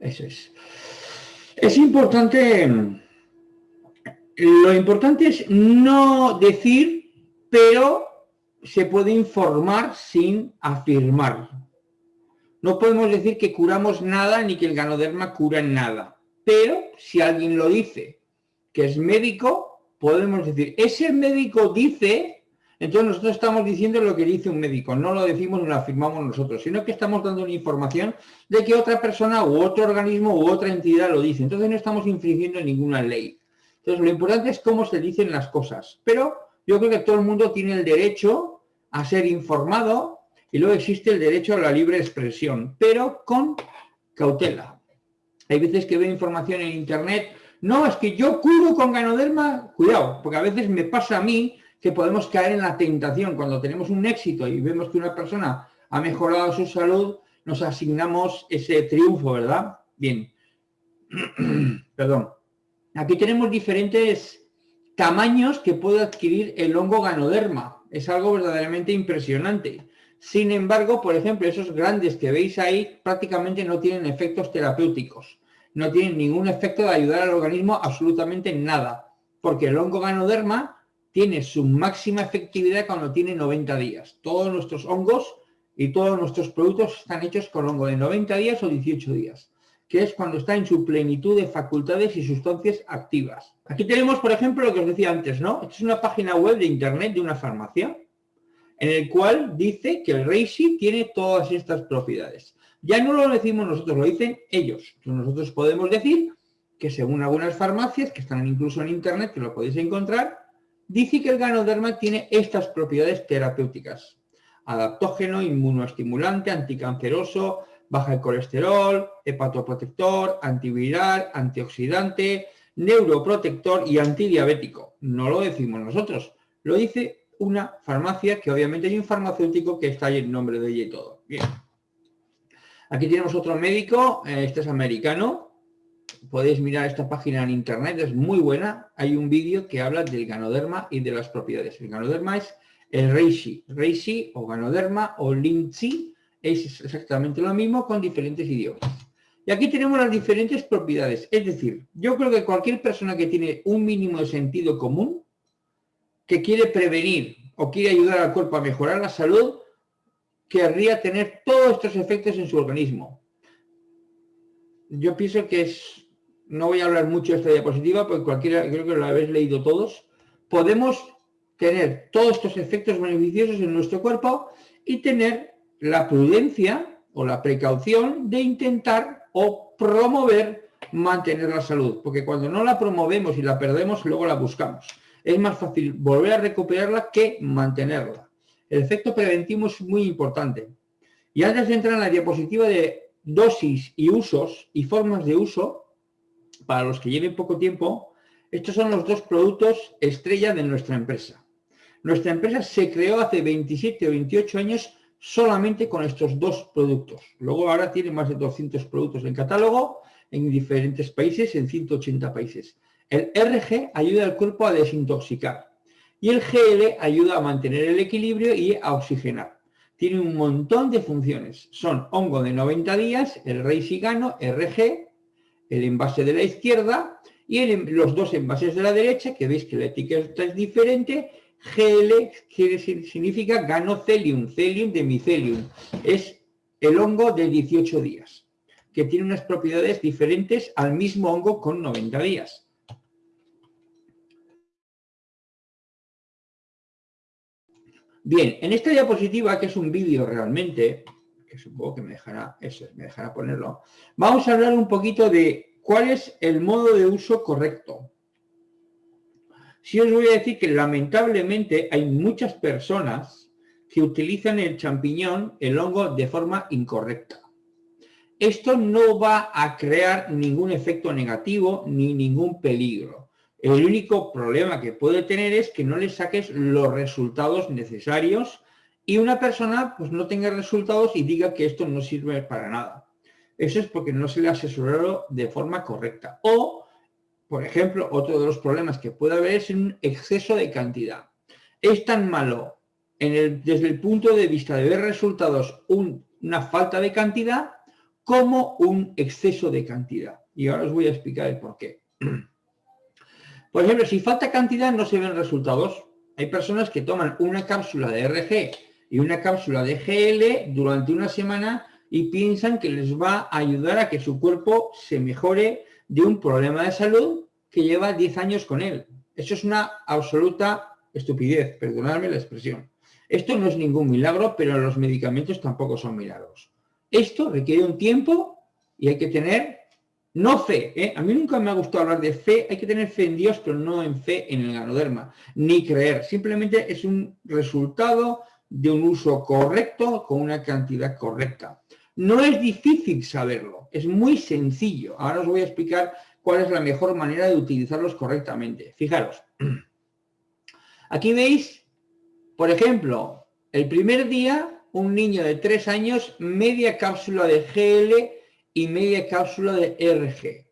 Eso es. Es importante, lo importante es no decir, pero se puede informar sin afirmar. No podemos decir que curamos nada ni que el ganoderma cura nada. Pero si alguien lo dice que es médico, podemos decir, ese médico dice, entonces nosotros estamos diciendo lo que dice un médico, no lo decimos ni lo afirmamos nosotros, sino que estamos dando una información de que otra persona u otro organismo u otra entidad lo dice. Entonces no estamos infringiendo ninguna ley. Entonces lo importante es cómo se dicen las cosas. Pero yo creo que todo el mundo tiene el derecho a ser informado y luego existe el derecho a la libre expresión, pero con cautela. Hay veces que veo información en internet, no, es que yo curo con ganoderma, cuidado, porque a veces me pasa a mí que podemos caer en la tentación cuando tenemos un éxito y vemos que una persona ha mejorado su salud, nos asignamos ese triunfo, ¿verdad? Bien, perdón. Aquí tenemos diferentes tamaños que puede adquirir el hongo ganoderma. Es algo verdaderamente impresionante. Sin embargo, por ejemplo, esos grandes que veis ahí prácticamente no tienen efectos terapéuticos. No tienen ningún efecto de ayudar al organismo absolutamente nada. Porque el hongo ganoderma tiene su máxima efectividad cuando tiene 90 días. Todos nuestros hongos y todos nuestros productos están hechos con hongo de 90 días o 18 días, que es cuando está en su plenitud de facultades y sustancias activas. Aquí tenemos, por ejemplo, lo que os decía antes, ¿no? Esta es una página web de internet de una farmacia en el cual dice que el Reishi tiene todas estas propiedades. Ya no lo decimos nosotros, lo dicen ellos. Nosotros podemos decir que según algunas farmacias, que están incluso en internet, que lo podéis encontrar, dice que el ganoderma tiene estas propiedades terapéuticas. Adaptógeno, inmunoestimulante, anticanceroso, baja el colesterol, hepatoprotector, antiviral, antioxidante, neuroprotector y antidiabético. No lo decimos nosotros, lo dice una farmacia que obviamente hay un farmacéutico que está ahí en nombre de ella y todo. Bien. Aquí tenemos otro médico, eh, este es americano. Podéis mirar esta página en internet, es muy buena. Hay un vídeo que habla del ganoderma y de las propiedades. El ganoderma es el reishi. Reishi o ganoderma o linzi es exactamente lo mismo con diferentes idiomas. Y aquí tenemos las diferentes propiedades. Es decir, yo creo que cualquier persona que tiene un mínimo de sentido común que quiere prevenir o quiere ayudar al cuerpo a mejorar la salud, querría tener todos estos efectos en su organismo. Yo pienso que es, no voy a hablar mucho de esta diapositiva, porque cualquiera, creo que lo habéis leído todos, podemos tener todos estos efectos beneficiosos en nuestro cuerpo y tener la prudencia o la precaución de intentar o promover mantener la salud, porque cuando no la promovemos y la perdemos, luego la buscamos es más fácil volver a recuperarla que mantenerla. El efecto preventivo es muy importante. Y antes de entrar en la diapositiva de dosis y usos y formas de uso, para los que lleven poco tiempo, estos son los dos productos estrella de nuestra empresa. Nuestra empresa se creó hace 27 o 28 años solamente con estos dos productos. Luego ahora tiene más de 200 productos en catálogo en diferentes países, en 180 países. El RG ayuda al cuerpo a desintoxicar y el GL ayuda a mantener el equilibrio y a oxigenar. Tiene un montón de funciones. Son hongo de 90 días, el rey sigano, RG, el envase de la izquierda y los dos envases de la derecha, que veis que la etiqueta es diferente, GL que significa ganocelium, celium de micelium. Es el hongo de 18 días, que tiene unas propiedades diferentes al mismo hongo con 90 días. Bien, en esta diapositiva, que es un vídeo realmente, supongo que me dejará, me dejará ponerlo, vamos a hablar un poquito de cuál es el modo de uso correcto. Si os voy a decir que lamentablemente hay muchas personas que utilizan el champiñón, el hongo, de forma incorrecta. Esto no va a crear ningún efecto negativo ni ningún peligro. El único problema que puede tener es que no le saques los resultados necesarios y una persona pues no tenga resultados y diga que esto no sirve para nada. Eso es porque no se le ha asesorado de forma correcta. O, por ejemplo, otro de los problemas que puede haber es un exceso de cantidad. Es tan malo desde el punto de vista de ver resultados una falta de cantidad como un exceso de cantidad. Y ahora os voy a explicar el por qué. Por ejemplo, si falta cantidad no se ven resultados. Hay personas que toman una cápsula de RG y una cápsula de GL durante una semana y piensan que les va a ayudar a que su cuerpo se mejore de un problema de salud que lleva 10 años con él. Eso es una absoluta estupidez, perdonadme la expresión. Esto no es ningún milagro, pero los medicamentos tampoco son milagros. Esto requiere un tiempo y hay que tener, no fe, ¿eh? a mí nunca me ha gustado hablar de fe, hay que tener fe en Dios, pero no en fe en el ganoderma, ni creer, simplemente es un resultado de un uso correcto con una cantidad correcta. No es difícil saberlo, es muy sencillo. Ahora os voy a explicar cuál es la mejor manera de utilizarlos correctamente. Fijaros, aquí veis, por ejemplo, el primer día, un niño de 3 años, media cápsula de GL y media cápsula de RG.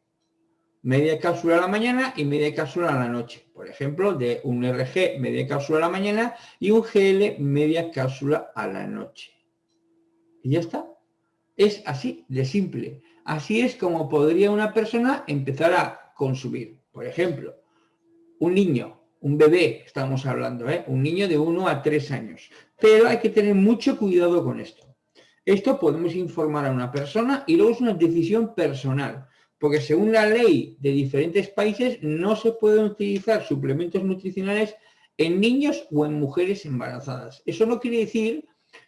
Media cápsula a la mañana y media cápsula a la noche. Por ejemplo, de un RG media cápsula a la mañana y un GL media cápsula a la noche. Y ya está. Es así de simple. Así es como podría una persona empezar a consumir. Por ejemplo, un niño, un bebé, estamos hablando, ¿eh? un niño de 1 a 3 años. Pero hay que tener mucho cuidado con esto. Esto podemos informar a una persona y luego es una decisión personal. Porque según la ley de diferentes países no se pueden utilizar suplementos nutricionales en niños o en mujeres embarazadas. Eso no quiere decir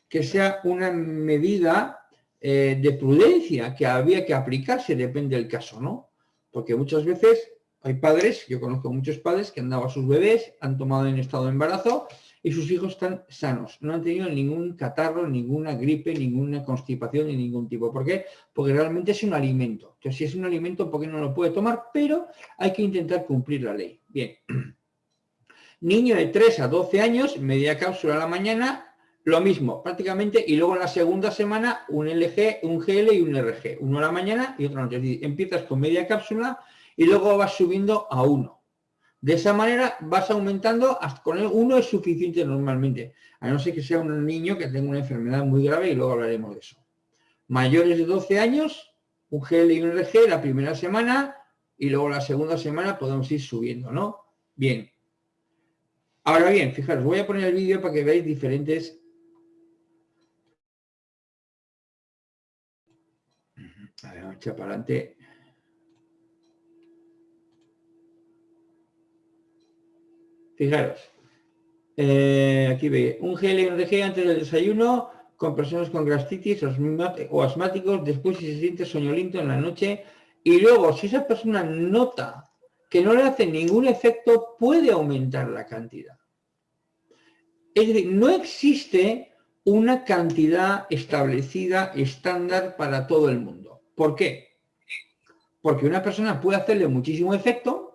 que sea una medida eh, de prudencia que había que aplicarse, depende del caso, ¿no? Porque muchas veces hay padres, yo conozco muchos padres que han dado a sus bebés, han tomado en estado de embarazo y sus hijos están sanos, no han tenido ningún catarro, ninguna gripe, ninguna constipación de ningún tipo. ¿Por qué? Porque realmente es un alimento. Entonces, si es un alimento, ¿por qué no lo puede tomar? Pero hay que intentar cumplir la ley. Bien. Niño de 3 a 12 años, media cápsula a la mañana, lo mismo, prácticamente, y luego en la segunda semana un LG, un GL y un RG, uno a la mañana y otro a la noche. empiezas con media cápsula y luego vas subiendo a uno. De esa manera vas aumentando, hasta con el uno es suficiente normalmente, a no ser que sea un niño que tenga una enfermedad muy grave y luego hablaremos de eso. Mayores de 12 años, un GL y un RG la primera semana y luego la segunda semana podemos ir subiendo, ¿no? Bien. Ahora bien, fijaros, voy a poner el vídeo para que veáis diferentes A ver, vamos para adelante. Fijaros. Eh, aquí ve, un gel RG antes del desayuno con personas con gastritis o asmáticos, después si se siente soñoliento en la noche y luego si esa persona nota que no le hace ningún efecto, puede aumentar la cantidad. Es decir, no existe una cantidad establecida estándar para todo el mundo. ¿Por qué? Porque una persona puede hacerle muchísimo efecto,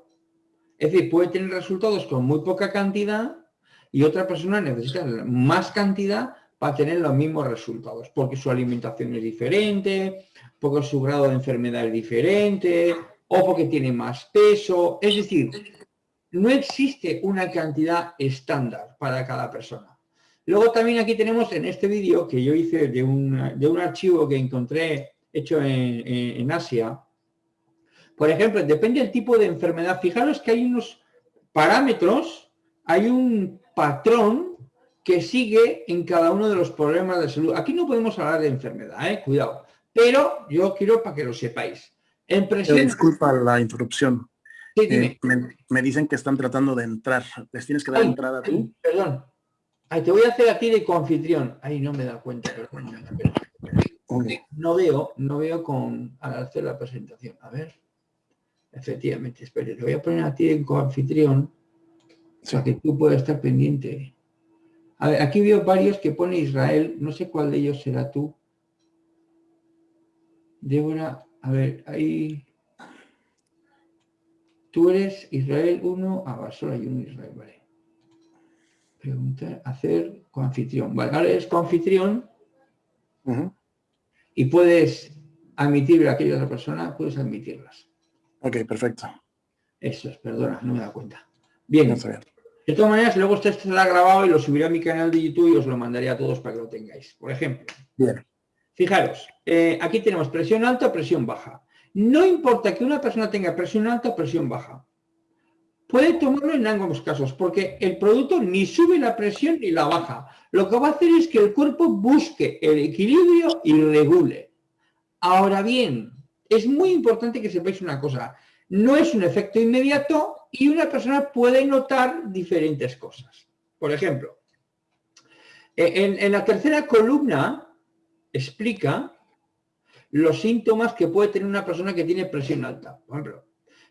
es decir, puede tener resultados con muy poca cantidad y otra persona necesita más cantidad para tener los mismos resultados, porque su alimentación es diferente, porque su grado de enfermedad es diferente, o porque tiene más peso. Es decir, no existe una cantidad estándar para cada persona. Luego también aquí tenemos en este vídeo que yo hice de un, de un archivo que encontré hecho en, Asia. Por ejemplo, depende del tipo de enfermedad. Fijaros que hay unos parámetros, hay un patrón que sigue en cada uno de los problemas de salud. Aquí no podemos hablar de enfermedad, ¿eh? cuidado. Pero yo quiero para que lo sepáis. En Disculpa la interrupción. Eh, me, dicen que están tratando de entrar. ¿Les tienes que dar entrada tú? Perdón. te voy a hacer a ti de coanfitrión. Ay, no me da cuenta. No veo, no veo con al hacer la presentación. A ver. Efectivamente, espere, te voy a poner a ti en coanfitrión para que tú puedas estar pendiente. A ver, aquí veo varios que pone Israel, no sé cuál de ellos será tú. Débora, a ver, ahí... Tú eres Israel 1, ah, solo hay uno Israel, vale. Preguntar, hacer coanfitrión. Vale, ahora eres coanfitrión y puedes admitir a aquella otra persona, puedes admitirlas. Ok, perfecto. Eso es, perdona, no me da cuenta. Bien. De todas maneras, luego esto estará grabado y lo subiré a mi canal de YouTube y os lo mandaré a todos para que lo tengáis. Por ejemplo. Bien. Fijaros, eh, aquí tenemos presión alta presión baja. No importa que una persona tenga presión alta o presión baja. Puede tomarlo en ambos casos, porque el producto ni sube la presión ni la baja. Lo que va a hacer es que el cuerpo busque el equilibrio y regule. Ahora bien, es muy importante que sepáis una cosa. No es un efecto inmediato y una persona puede notar diferentes cosas. Por ejemplo, en la tercera columna explica los síntomas que puede tener una persona que tiene presión alta. Por ejemplo,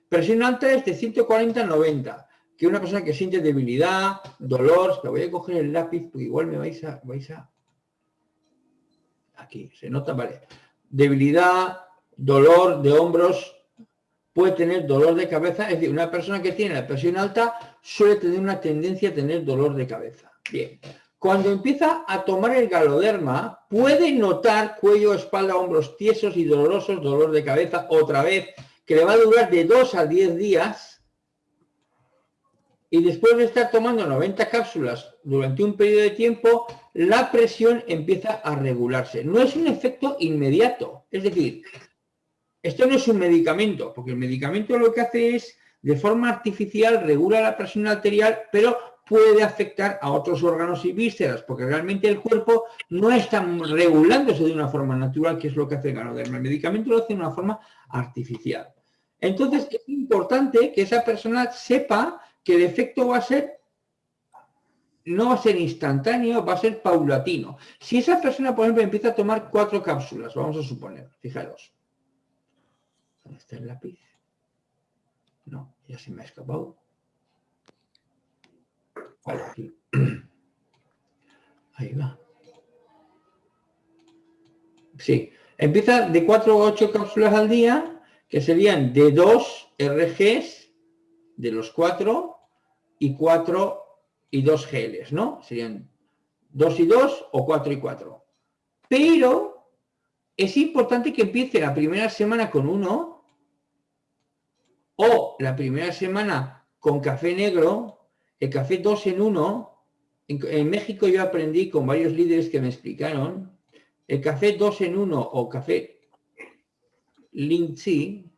presión alta es de 140 a 90, que una persona que siente debilidad, dolor, pero voy a coger el lápiz porque igual me vais a, vais a... Aquí, se nota, vale. Debilidad, dolor de hombros, puede tener dolor de cabeza, es decir, una persona que tiene la presión alta suele tener una tendencia a tener dolor de cabeza. Bien, cuando empieza a tomar el galoderma, puede notar cuello, espalda, hombros tiesos y dolorosos, dolor de cabeza otra vez, que le va a durar de 2 a 10 días. Y después de estar tomando 90 cápsulas durante un periodo de tiempo, la presión empieza a regularse. No es un efecto inmediato. Es decir, esto no es un medicamento, porque el medicamento lo que hace es, de forma artificial, regula la presión arterial, pero puede afectar a otros órganos y vísceras, porque realmente el cuerpo no está regulándose de una forma natural, que es lo que hace el ganoderma. El medicamento lo hace de una forma artificial. Entonces es importante que esa persona sepa que el efecto va a ser, no va a ser instantáneo, va a ser paulatino. Si esa persona, por ejemplo, empieza a tomar cuatro cápsulas, vamos a suponer, fijaros. ¿Dónde está el lápiz? No, ya se me ha escapado. Ahí va. Sí, empieza de 4 a 8 cápsulas al día, que serían de 2 RGs, de los 4, y 4 y 2 GLs, ¿no? Serían 2 y 2 o 4 y 4. Pero es importante que empiece la primera semana con uno o la primera semana con café negro el café 2 en 1, en, México yo aprendí con varios líderes que me explicaron, el café 2 en 1 o café Lindsay,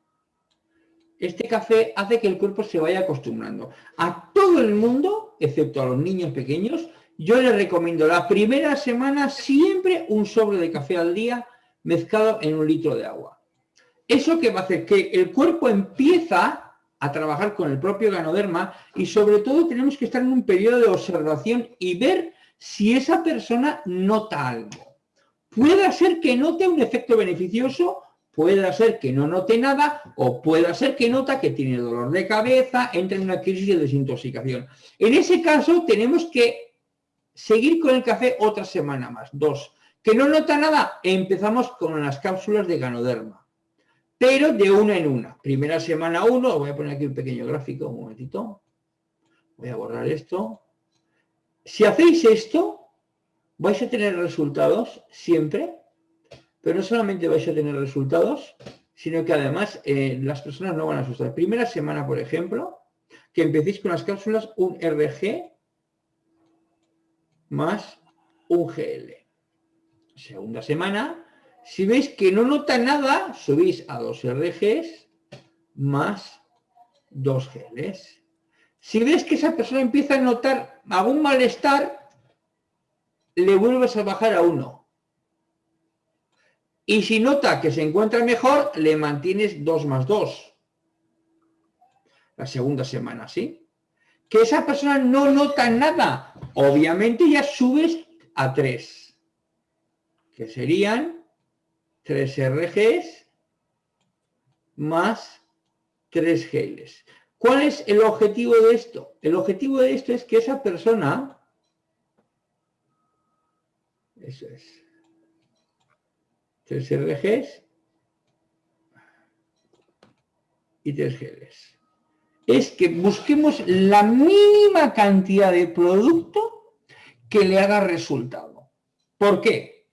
este café hace que el cuerpo se vaya acostumbrando. A todo el mundo, excepto a los niños pequeños, yo les recomiendo la primera semana siempre un sobre de café al día mezclado en un litro de agua. Eso que va a hacer que el cuerpo empieza a trabajar con el propio ganoderma y sobre todo tenemos que estar en un periodo de observación y ver si esa persona nota algo. Puede ser que note un efecto beneficioso, puede ser que no note nada o puede ser que nota que tiene dolor de cabeza, entra en una crisis de desintoxicación. En ese caso tenemos que seguir con el café otra semana más, dos. Que no nota nada, empezamos con las cápsulas de ganoderma pero de una en una. Primera semana uno, voy a poner aquí un pequeño gráfico, un momentito. Voy a borrar esto. Si hacéis esto, vais a tener resultados siempre, pero no solamente vais a tener resultados, sino que además eh, las personas no van a asustar. Primera semana, por ejemplo, que empecéis con las cápsulas un RG más un GL. Segunda semana, si veis que no nota nada, subís a dos RGs más dos GLs. Si ves que esa persona empieza a notar algún malestar, le vuelves a bajar a uno. Y si nota que se encuentra mejor, le mantienes dos más dos. La segunda semana, ¿sí? Que esa persona no nota nada. Obviamente ya subes a tres. Que serían 3 RGs más 3 GLs. ¿Cuál es el objetivo de esto? El objetivo de esto es que esa persona, eso es, 3 RGs y 3 GLs. Es que busquemos la mínima cantidad de producto que le haga resultado. ¿Por qué?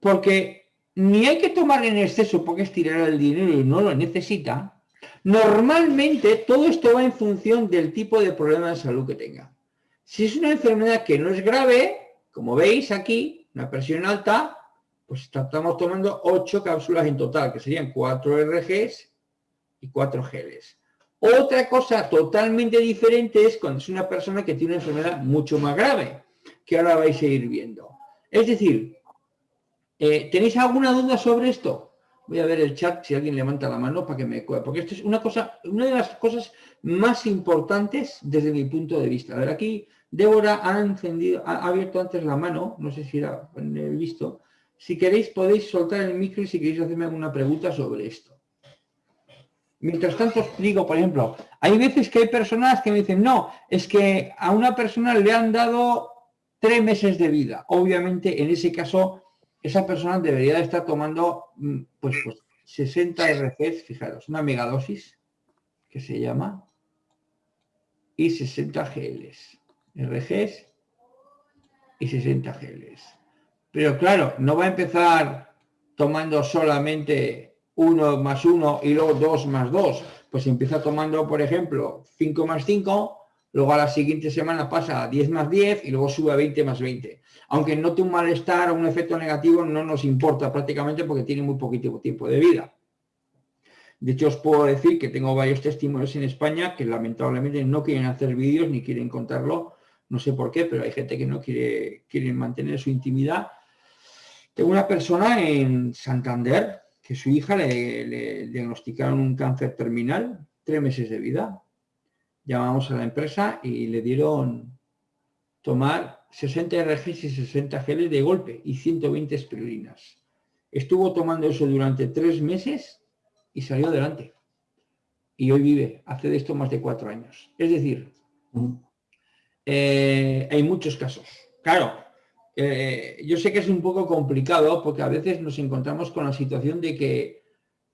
Porque ni hay que tomar en exceso porque es tirar el dinero y no lo necesita, normalmente todo esto va en función del tipo de problema de salud que tenga. Si es una enfermedad que no es grave, como veis aquí, una presión alta, pues estamos tomando 8 cápsulas en total, que serían 4 RGs y 4 geles. Otra cosa totalmente diferente es cuando es una persona que tiene una enfermedad mucho más grave, que ahora vais a ir viendo. Es decir, eh, ¿tenéis alguna duda sobre esto? Voy a ver el chat si alguien levanta la mano para que me porque esto es una cosa, una de las cosas más importantes desde mi punto de vista. A ver, aquí Débora ha encendido, ha abierto antes la mano, no sé si era visto. Si queréis podéis soltar el micro y si queréis hacerme alguna pregunta sobre esto. Mientras tanto os digo, por ejemplo, hay veces que hay personas que me dicen, no, es que a una persona le han dado tres meses de vida. Obviamente, en ese caso, esa persona debería estar tomando mm, pues, pues 60 RGs, fijaros, una megadosis que se llama, y 60 GLs. RGs y 60 GLs. Pero claro, no va a empezar tomando solamente 1 más 1 y luego 2 más 2. Pues empieza tomando, por ejemplo, 5 más 5, luego a la siguiente semana pasa a 10 más 10 y luego sube a 20 más 20. Aunque note un malestar o un efecto negativo, no nos importa prácticamente porque tiene muy poquito tiempo de vida. De hecho, os puedo decir que tengo varios testimonios en España que lamentablemente no quieren hacer vídeos ni quieren contarlo no sé por qué, pero hay gente que no quiere, mantener su intimidad. Tengo una persona en Santander que su hija le, diagnosticaron un cáncer terminal, tres meses de vida. Llamamos a la empresa y le dieron tomar 60 RGs y 60 geles de golpe y 120 espirulinas. Estuvo tomando eso durante tres meses y salió adelante. Y hoy vive, hace de esto más de cuatro años. Es decir, eh, hay muchos casos. Claro, eh, yo sé que es un poco complicado porque a veces nos encontramos con la situación de que,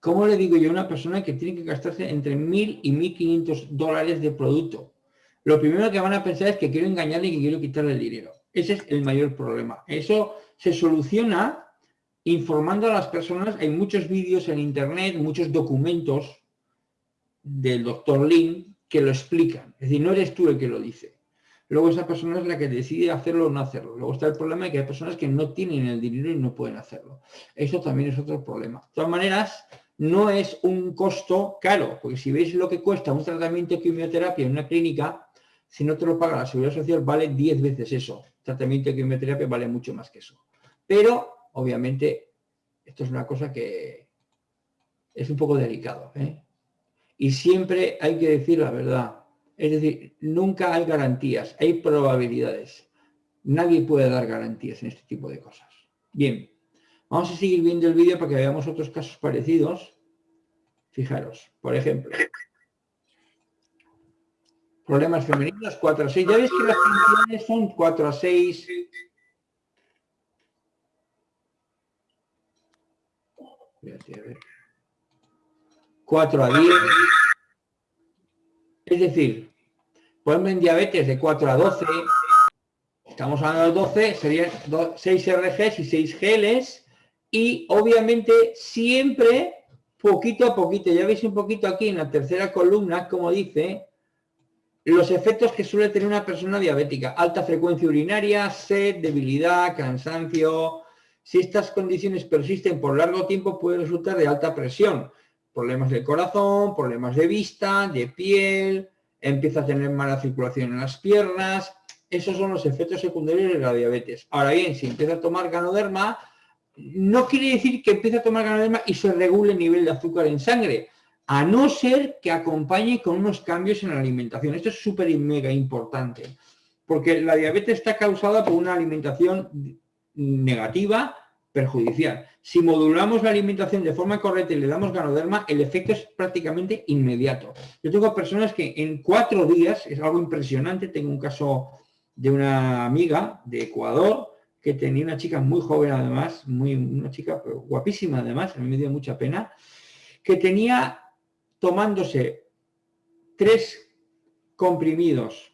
¿cómo le digo yo a una persona que tiene que gastarse entre 1.000 y 1.500 dólares de producto? Lo primero que van a pensar es que quiero engañarle y que quiero quitarle el dinero. Ese es el mayor problema. Eso se soluciona informando a las personas. Hay muchos vídeos en internet, muchos documentos del doctor Lin que lo explican. Es decir, no eres tú el que lo dice. Luego esa persona es la que decide hacerlo o no hacerlo. Luego está el problema de que hay personas que no tienen el dinero y no pueden hacerlo. Eso también es otro problema. De todas maneras, no es un costo caro, porque si veis lo que cuesta un tratamiento de quimioterapia en una clínica, si no te lo paga la Seguridad Social, vale 10 veces eso. tratamiento de quimioterapia vale mucho más que eso. Pero, obviamente, esto es una cosa que es un poco delicado. ¿eh? Y siempre hay que decir la verdad es decir, nunca hay garantías, hay probabilidades. Nadie puede dar garantías en este tipo de cosas. Bien, vamos a seguir viendo el vídeo para que veamos otros casos parecidos. Fijaros, por ejemplo, problemas femeninos 4 a 6. Ya veis que las funciones son 4 a 6. a 4 a 10. Es decir, Ponme en diabetes de 4 a 12, estamos hablando de 12, serían 6 RGs y 6 geles, y obviamente siempre poquito a poquito, ya veis un poquito aquí en la tercera columna, como dice, los efectos que suele tener una persona diabética, alta frecuencia urinaria, sed, debilidad, cansancio, si estas condiciones persisten por largo tiempo puede resultar de alta presión, problemas del corazón, problemas de vista, de piel, empieza a tener mala circulación en las piernas. Esos son los efectos secundarios de la diabetes. Ahora bien, si empieza a tomar ganoderma, no quiere decir que empiece a tomar ganoderma y se regule el nivel de azúcar en sangre, a no ser que acompañe con unos cambios en la alimentación. Esto es súper y mega importante, porque la diabetes está causada por una alimentación negativa perjudicial. Si modulamos la alimentación de forma correcta y le damos ganoderma, el efecto es prácticamente inmediato. Yo tengo personas que en cuatro días, es algo impresionante, tengo un caso de una amiga de Ecuador que tenía una chica muy joven además, muy, una chica guapísima además, a mí me dio mucha pena, que tenía tomándose tres comprimidos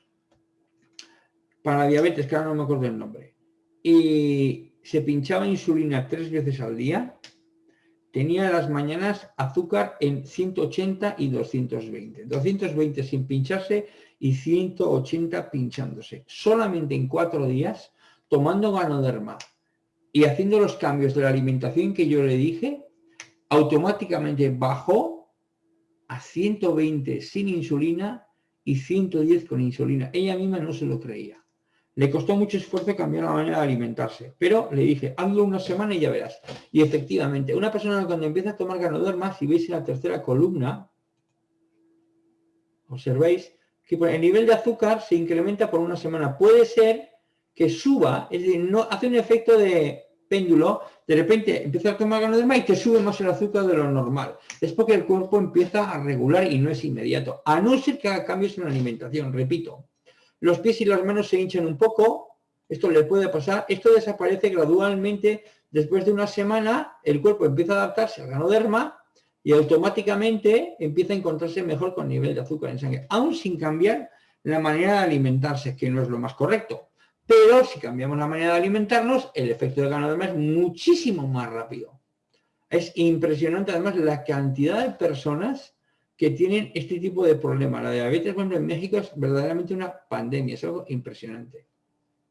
para diabetes, que ahora no me acuerdo el nombre, y se pinchaba insulina tres veces al día, tenía las mañanas azúcar en 180 y 220. 220 sin pincharse y 180 pinchándose. Solamente en cuatro días, tomando ganoderma y haciendo los cambios de la alimentación que yo le dije, automáticamente bajó a 120 sin insulina y 110 con insulina. Ella misma no se lo creía. Le costó mucho esfuerzo cambiar la manera de alimentarse, pero le dije, hazlo una semana y ya verás. Y efectivamente, una persona cuando empieza a tomar ganoderma, si veis en la tercera columna, observéis que el nivel de azúcar se incrementa por una semana. Puede ser que suba, es decir, no, hace un efecto de péndulo, de repente empieza a tomar ganoderma y te sube más el azúcar de lo normal. Es porque el cuerpo empieza a regular y no es inmediato, a no ser que haga cambios en la alimentación, repito los pies y las manos se hinchan un poco, esto le puede pasar, esto desaparece gradualmente, después de una semana el cuerpo empieza a adaptarse al ganoderma y automáticamente empieza a encontrarse mejor con nivel de azúcar en sangre, aún sin cambiar la manera de alimentarse, que no es lo más correcto. Pero si cambiamos la manera de alimentarnos, el efecto del ganoderma es muchísimo más rápido. Es impresionante además la cantidad de personas que tienen este tipo de problemas. La diabetes, por ejemplo, en México es verdaderamente una pandemia, es algo impresionante.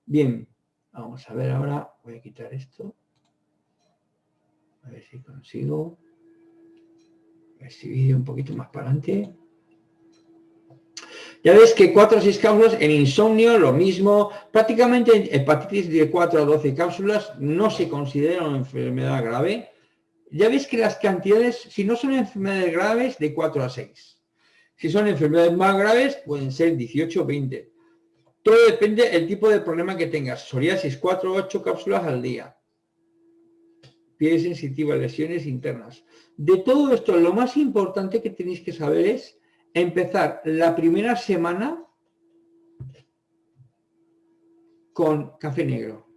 Bien, vamos a ver ahora, voy a quitar esto. A ver si consigo. Este vídeo un poquito más para adelante. Ya ves que 4 o 6 cápsulas en insomnio, lo mismo. Prácticamente hepatitis de 4 a 12 cápsulas no se considera una enfermedad grave ya veis que las cantidades, si no son enfermedades graves, de 4 a 6. Si son enfermedades más graves, pueden ser 18 o 20. Todo depende del tipo de problema que tengas. Psoriasis, 4 o 8 cápsulas al día. Piel sensitiva, lesiones internas. De todo esto, lo más importante que tenéis que saber es empezar la primera semana con café negro.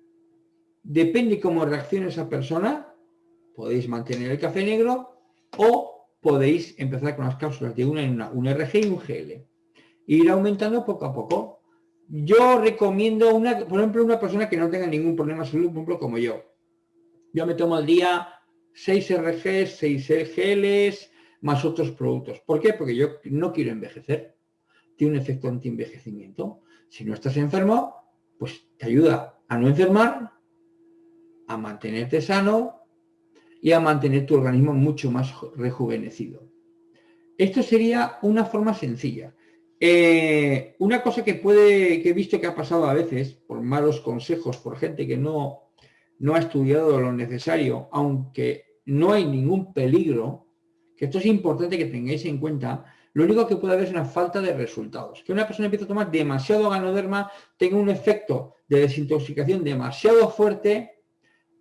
Depende cómo reaccione esa persona, podéis mantener el café negro o podéis empezar con las cápsulas de una en una, un RG y un GL. Ir aumentando poco a poco. Yo recomiendo, una, por ejemplo, una persona que no tenga ningún problema salud, por ejemplo, como yo. Yo me tomo al día 6 RGs, 6 GLs, más otros productos. ¿Por qué? Porque yo no quiero envejecer. Tiene un efecto anti-envejecimiento. Si no estás enfermo, pues te ayuda a no enfermar, a mantenerte sano y a mantener tu organismo mucho más rejuvenecido. Esto sería una forma sencilla. Eh, una cosa que puede, que he visto que ha pasado a veces, por malos consejos, por gente que no, no ha estudiado lo necesario, aunque no hay ningún peligro, que esto es importante que tengáis en cuenta, lo único que puede haber es una falta de resultados. Que una persona empiece a tomar demasiado ganoderma, tenga un efecto de desintoxicación demasiado fuerte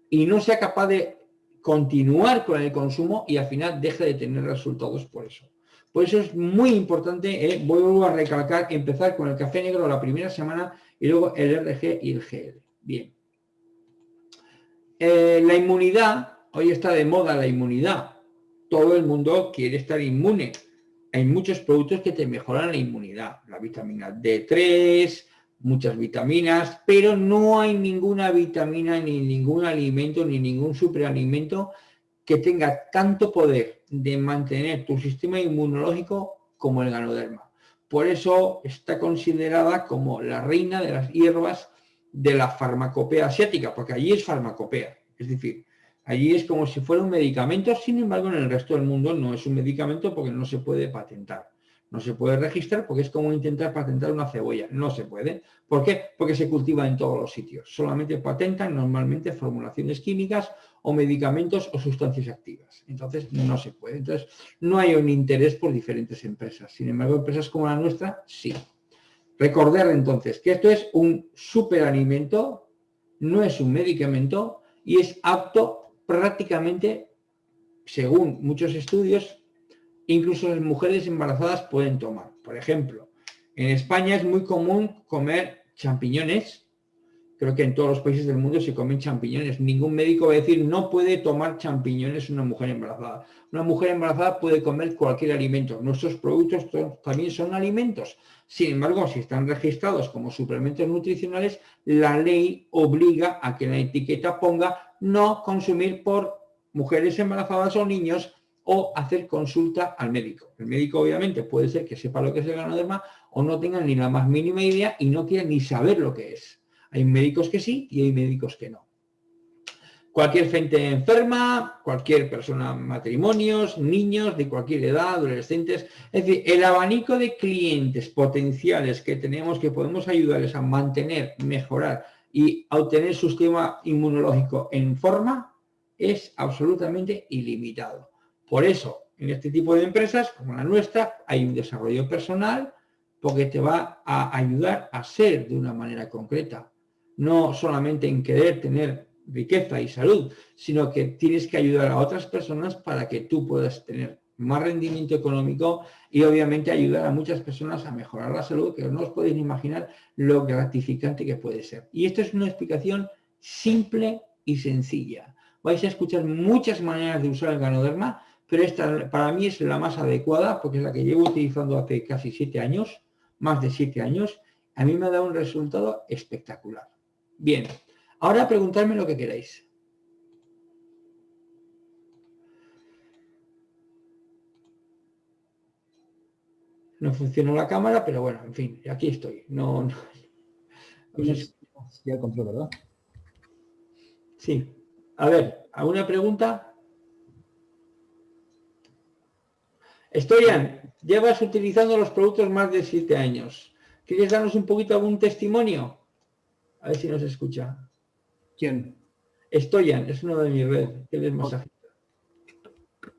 y no sea capaz de continuar con el consumo y al final deje de tener resultados por eso. Por eso es muy importante, eh, vuelvo a recalcar, empezar con el café negro la primera semana y luego el RG y el GL. Bien. Eh, la inmunidad, hoy está de moda la inmunidad. Todo el mundo quiere estar inmune. Hay muchos productos que te mejoran la inmunidad. La vitamina D3, muchas vitaminas, pero no hay ninguna vitamina, ni ningún alimento, ni ningún superalimento que tenga tanto poder de mantener tu sistema inmunológico como el ganoderma. Por eso está considerada como la reina de las hierbas de la farmacopea asiática, porque allí es farmacopea, es decir, allí es como si fuera un medicamento, sin embargo en el resto del mundo no es un medicamento porque no se puede patentar. No se puede registrar porque es como intentar patentar una cebolla. No se puede. ¿Por qué? Porque se cultiva en todos los sitios. Solamente patentan normalmente formulaciones químicas o medicamentos o sustancias activas. Entonces no se puede. Entonces no hay un interés por diferentes empresas. Sin embargo, empresas como la nuestra, sí. Recordar entonces que esto es un superalimento, no es un medicamento y es apto prácticamente, según muchos estudios, incluso las mujeres embarazadas pueden tomar. Por ejemplo, en España es muy común comer champiñones. Creo que en todos los países del mundo se comen champiñones. Ningún médico va a decir no puede tomar champiñones una mujer embarazada. Una mujer embarazada puede comer cualquier alimento. Nuestros productos también son alimentos. Sin embargo, si están registrados como suplementos nutricionales, la ley obliga a que la etiqueta ponga no consumir por mujeres embarazadas o niños o hacer consulta al médico. El médico obviamente puede ser que sepa lo que es el ganoderma o no tenga ni la más mínima idea y no quiera ni saber lo que es. Hay médicos que sí y hay médicos que no. cualquier gente enferma, cualquier persona, matrimonios, niños de cualquier edad, adolescentes. Es decir, el abanico de clientes potenciales que tenemos que podemos ayudarles a mantener, mejorar y obtener su sistema inmunológico en forma es absolutamente ilimitado. Por eso, en este tipo de empresas, como la nuestra, hay un desarrollo personal porque te va a ayudar a ser de una manera concreta. No solamente en querer tener riqueza y salud, sino que tienes que ayudar a otras personas para que tú puedas tener más rendimiento económico y obviamente ayudar a muchas personas a mejorar la salud, que no os podéis imaginar lo gratificante que puede ser. Y esto es una explicación simple y sencilla. Vais a escuchar muchas maneras de usar el ganoderma, pero esta para mí es la más adecuada porque es la que llevo utilizando hace casi siete años, más de siete años. A mí me ha dado un resultado espectacular. Bien, Ahora preguntarme lo que queráis. No funciona la cámara, pero bueno, en fin, aquí estoy. No, no. Ya control, ¿verdad? Sí. A ver, ¿alguna pregunta? Estoyan, llevas utilizando los productos más de siete años. ¿Quieres darnos un poquito algún testimonio? A ver si nos escucha. ¿Quién? Stoyan, es uno de mi red, él es masajista.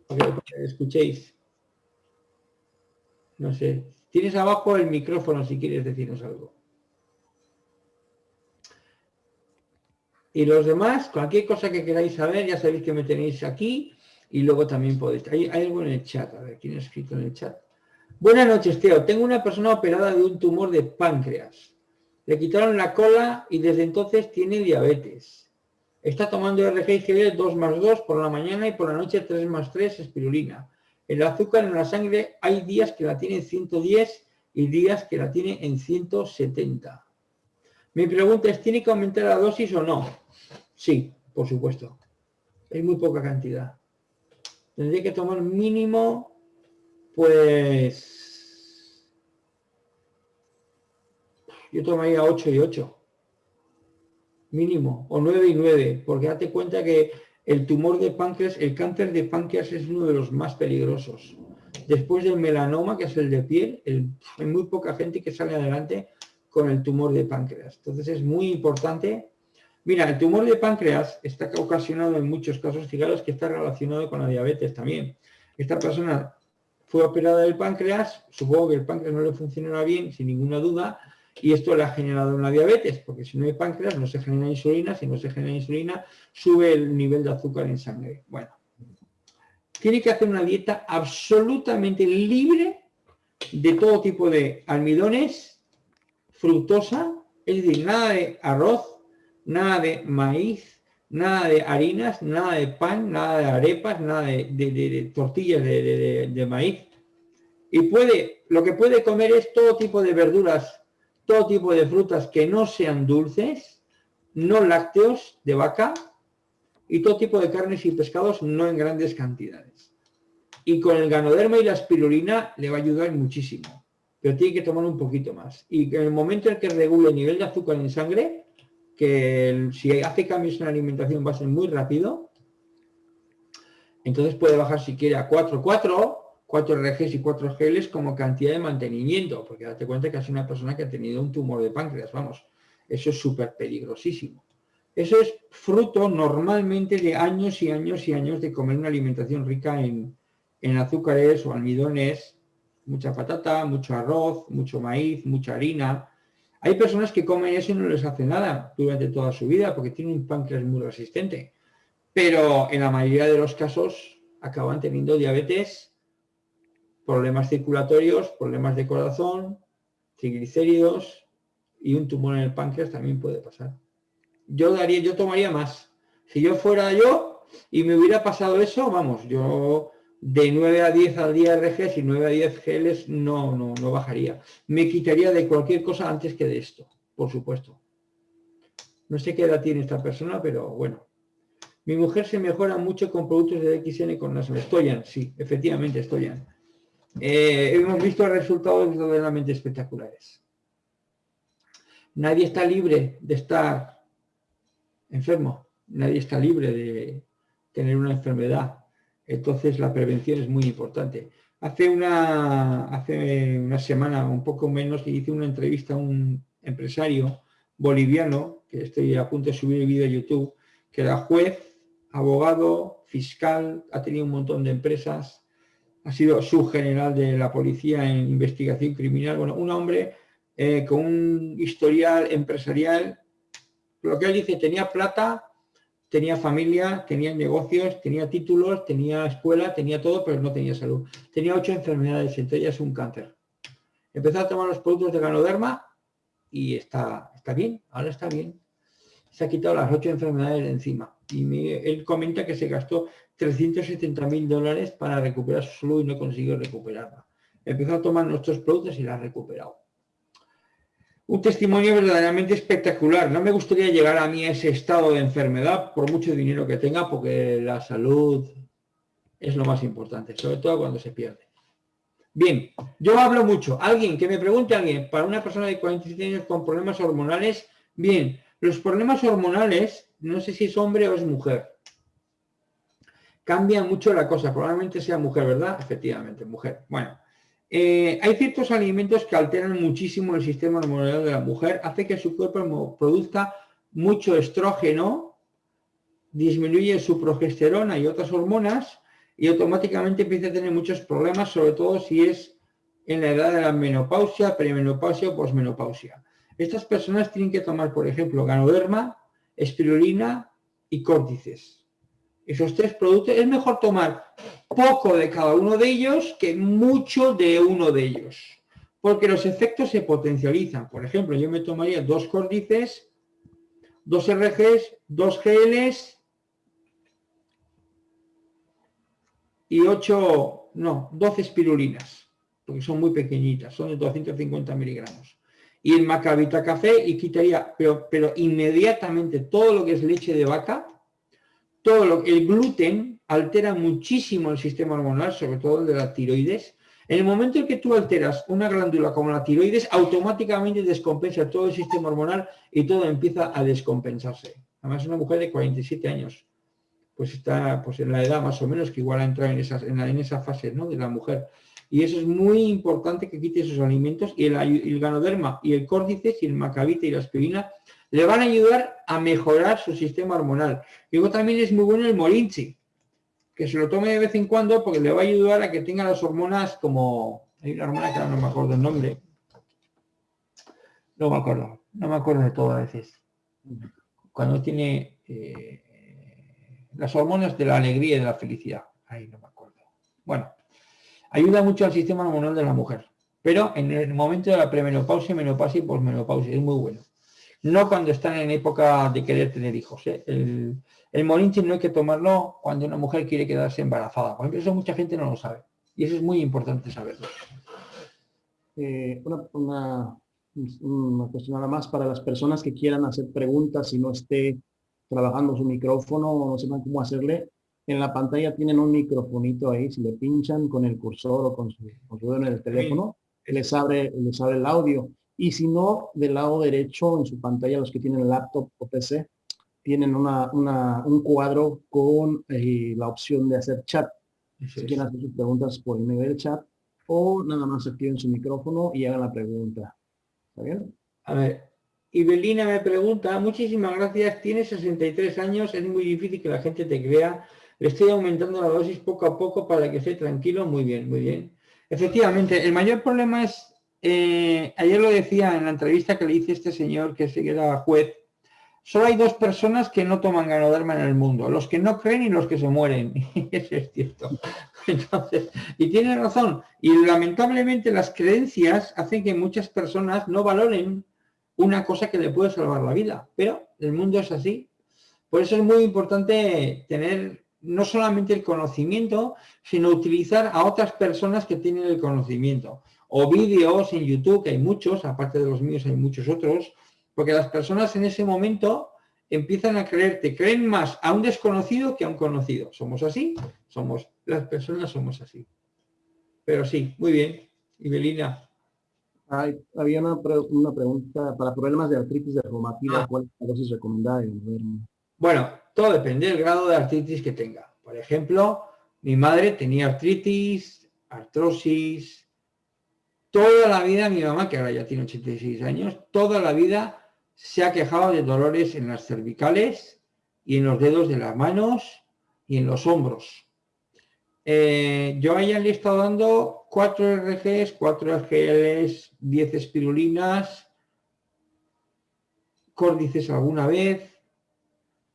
Para que escuchéis. No sé. Tienes abajo el micrófono si quieres decirnos algo. Y los demás, cualquier cosa que queráis saber, ya sabéis que me tenéis aquí y luego también podéis. Hay, hay algo en el chat, a ver, ¿quién ha escrito en el chat? Buenas noches, Teo. Tengo una persona operada de un tumor de páncreas. Le quitaron la cola y desde entonces tiene diabetes. Está tomando RGIGL 2 más 2 por la mañana y por la noche 3 más 3 espirulina. El azúcar en la sangre hay días que la tiene en 110 y días que la tiene en 170. Mi pregunta es, ¿tiene que aumentar la dosis o no? Sí, por supuesto. Es muy poca cantidad. Tendría que tomar mínimo, pues, yo tomaría 8 y 8, mínimo, o 9 y 9, porque date cuenta que el tumor de páncreas, el cáncer de páncreas es uno de los más peligrosos. Después del melanoma, que es el de piel, hay muy poca gente que sale adelante con el tumor de páncreas. Entonces es muy importante. Mira, el tumor de páncreas está ocasionado en muchos casos, fijaros que está relacionado con la diabetes también. Esta persona fue operada del páncreas, supongo que el páncreas no le funcionará bien, sin ninguna duda, y esto le ha generado una diabetes, porque si no hay páncreas no se genera insulina, si no se genera insulina sube el nivel de azúcar en sangre. Bueno, tiene que hacer una dieta absolutamente libre de todo tipo de almidones, fructosa, es decir, nada de arroz, nada de maíz, nada de harinas, nada de pan, nada de arepas, nada de, tortillas de maíz. Y puede, lo que puede comer es todo tipo de verduras todo tipo de frutas que no sean dulces, no lácteos de vaca y todo tipo de carnes y pescados no en grandes cantidades. Y con el ganoderma y la espirulina le va a ayudar muchísimo, pero tiene que tomar un poquito más. Y en el momento en que regule el nivel de azúcar en sangre, que si hace cambios en la alimentación va a ser muy rápido, entonces puede bajar si quiere a 4, 4 4 RGs y 4 geles como cantidad de mantenimiento, porque date cuenta que es una persona que ha tenido un tumor de páncreas, vamos, eso es súper peligrosísimo. Eso es fruto normalmente de años y años y años de comer una alimentación rica en, en azúcares o almidones, mucha patata, mucho arroz, mucho maíz, mucha harina. Hay personas que comen eso y no les hace nada durante toda su vida porque tienen un páncreas muy resistente. Pero en la mayoría de los casos acaban teniendo diabetes problemas circulatorios, problemas de corazón, triglicéridos y un tumor en el páncreas también puede pasar. Yo daría, yo tomaría más. Si yo fuera yo y me hubiera pasado eso, vamos, yo de 9 a 10 al día RGs y 9 a 10 geles no, no, no bajaría. Me quitaría de cualquier cosa antes que de esto, por supuesto. No sé qué edad tiene esta persona, pero bueno. Mi mujer se mejora mucho con productos de XN con las Estoyan, sí, efectivamente, Estoyan. Eh, hemos visto resultados verdaderamente espectaculares. Nadie está libre de estar enfermo. nadie está libre de tener una enfermedad. Entonces la prevención es muy importante. Hace una, hace una semana, un poco menos, hice una entrevista a un empresario boliviano, que estoy a punto de subir el vídeo a YouTube, que era juez, abogado, fiscal, ha tenido un montón de empresas, ha sido subgeneral de la policía en investigación criminal. Bueno, un hombre eh, con un historial empresarial, lo que él dice, tenía plata, tenía familia, tenía negocios, tenía títulos, tenía escuela, tenía todo, pero no tenía salud. Tenía ocho enfermedades, entre ellas un cáncer. Empezó a tomar los productos de ganoderma y está, está bien, ahora está bien. Se ha quitado las ocho enfermedades de encima. Y él comenta que se gastó 370 mil dólares para recuperar su salud y no consiguió recuperarla. Empezó a tomar nuestros productos y la ha recuperado un testimonio verdaderamente espectacular. No me gustaría llegar a mí a ese estado de enfermedad por mucho dinero que tenga, porque la salud es lo más importante, sobre todo cuando se pierde. Bien, yo hablo mucho. Alguien que me pregunte alguien, para una persona de 47 años con problemas hormonales, bien, los problemas hormonales, no sé si es hombre o es mujer. Cambia mucho la cosa, probablemente sea mujer, ¿verdad? Efectivamente, mujer. Bueno, eh, hay ciertos alimentos que alteran muchísimo el sistema hormonal de la mujer, hace que su cuerpo produzca mucho estrógeno, disminuye su progesterona y otras hormonas y automáticamente empieza a tener muchos problemas, sobre todo si es en la edad de la menopausia, perimenopausia o posmenopausia. Estas personas tienen que tomar, por ejemplo, ganoderma, espirulina y córtices. Esos tres productos, es mejor tomar poco de cada uno de ellos que mucho de uno de ellos. Porque los efectos se potencializan. Por ejemplo, yo me tomaría dos córdices, dos RGs, dos GLs y ocho, no, 12 espirulinas, porque son muy pequeñitas, son de 250 miligramos. Y el macabita café y quitaría, pero, pero inmediatamente todo lo que es leche de vaca, todo lo el gluten, altera muchísimo el sistema hormonal, sobre todo el de la tiroides. En el momento en que tú alteras una glándula como la tiroides, automáticamente descompensa todo el sistema hormonal y todo empieza a descompensarse. Además, una mujer de 47 años, pues está pues en la edad más o menos que igual ha entrado en, esas, en, esa fase ¿no? de la mujer. Y eso es muy importante que quite esos alimentos y el, ganoderma y el córdice y el macabita y la aspirina le van a ayudar a mejorar su sistema hormonal. Luego también es muy bueno el morinchi que se lo tome de vez en cuando porque le va a ayudar a que tenga las hormonas como... Hay una hormona que no me acuerdo el nombre. No me acuerdo, no me acuerdo de todo a veces. Cuando tiene eh, las hormonas de la alegría y de la felicidad. Ahí no me acuerdo. Bueno, ayuda mucho al sistema hormonal de la mujer. Pero en el momento de la premenopausia, menopausia y posmenopausia es muy bueno. No cuando están en época de querer tener hijos. ¿eh? El, el morinchi no hay que tomarlo cuando una mujer quiere quedarse embarazada. Por ejemplo, eso mucha gente no lo sabe. Y eso es muy importante saberlo. Eh, una, cuestión nada más para las personas que quieran hacer preguntas y no esté trabajando su micrófono o no sepan cómo hacerle. En la pantalla tienen un microfonito ahí, si le pinchan con el cursor o con su, dedo en el teléfono, les abre, les abre el audio. Y si no, del lado derecho en su pantalla, los que tienen laptop o PC, tienen una, un cuadro con eh, la opción de hacer chat. si quieren hacer sus preguntas por el medio del chat o nada más activen su micrófono y hagan la pregunta. ¿Está bien? A ver, Ibelina me pregunta, muchísimas gracias, tienes 63 años, es muy difícil que la gente te crea. Le estoy aumentando la dosis poco a poco para que esté tranquilo. Muy bien, muy bien. Efectivamente, el mayor problema es, eh, ayer lo decía en la entrevista que le hice este señor que era juez, Solo hay dos personas que no toman ganoderma en el mundo, los que no creen y los que se mueren. Eso es cierto. y tiene razón. Y lamentablemente las creencias hacen que muchas personas no valoren una cosa que le puede salvar la vida. Pero el mundo es así. Por eso es muy importante tener no solamente el conocimiento, sino utilizar a otras personas que tienen el conocimiento. O vídeos en YouTube, que hay muchos, aparte de los míos hay muchos otros, porque las personas en ese momento empiezan a creerte, creen más a un desconocido que a un conocido. ¿Somos así? Somos, las personas somos así. Pero sí, muy bien. Ibelina. había una, pregunta para problemas de artritis de reumatoide, ah. ¿cuál es la dosis recomendada? Bueno, todo depende del grado de artritis que tenga. Por ejemplo, mi madre tenía artritis, artrosis, toda la vida mi mamá, que ahora ya tiene 86 años, toda la vida se ha quejado de dolores en las cervicales y en los dedos de las manos y en los hombros. Eh, yo a ella le he estado dando 4 RGs, 4 RGLs, 10 espirulinas, córdices alguna vez,